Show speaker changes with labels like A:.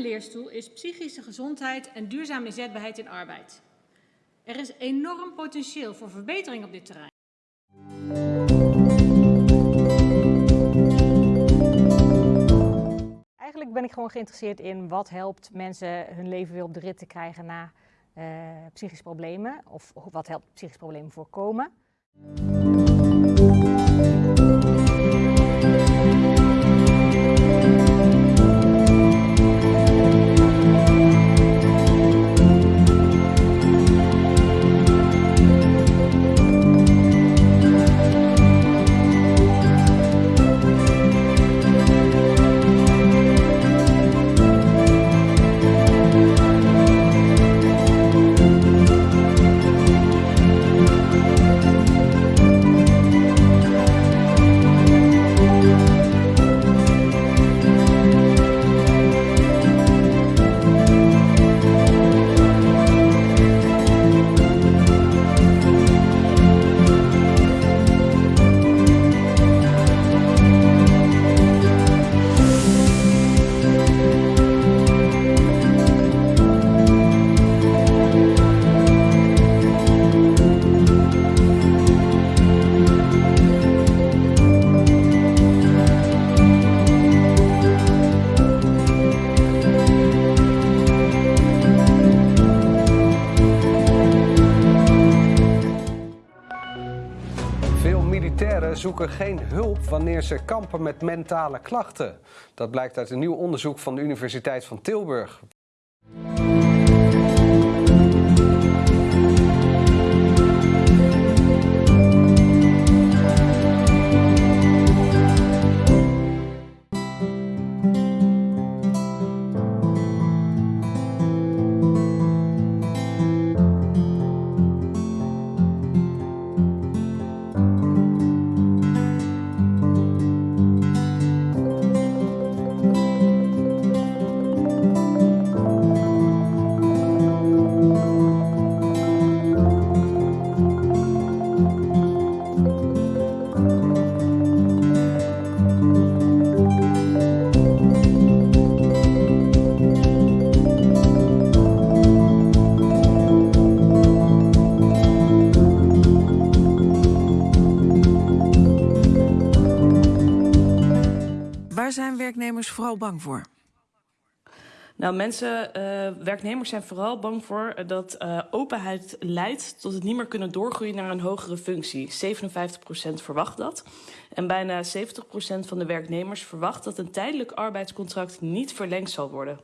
A: leerstoel is psychische gezondheid en duurzame inzetbaarheid in arbeid. Er is enorm potentieel voor verbetering op dit terrein.
B: Eigenlijk ben ik gewoon geïnteresseerd in wat helpt mensen hun leven weer op de rit te krijgen na uh, psychische problemen. Of wat helpt psychische problemen voorkomen.
C: Militairen zoeken geen hulp wanneer ze kampen met mentale klachten. Dat blijkt uit een nieuw onderzoek van de Universiteit van Tilburg.
D: Waar zijn werknemers vooral bang voor?
E: Nou, mensen, uh, werknemers zijn vooral bang voor dat uh, openheid leidt tot het niet meer kunnen doorgroeien naar een hogere functie. 57% verwacht dat. En bijna 70% van de werknemers verwacht dat een tijdelijk arbeidscontract niet verlengd zal worden.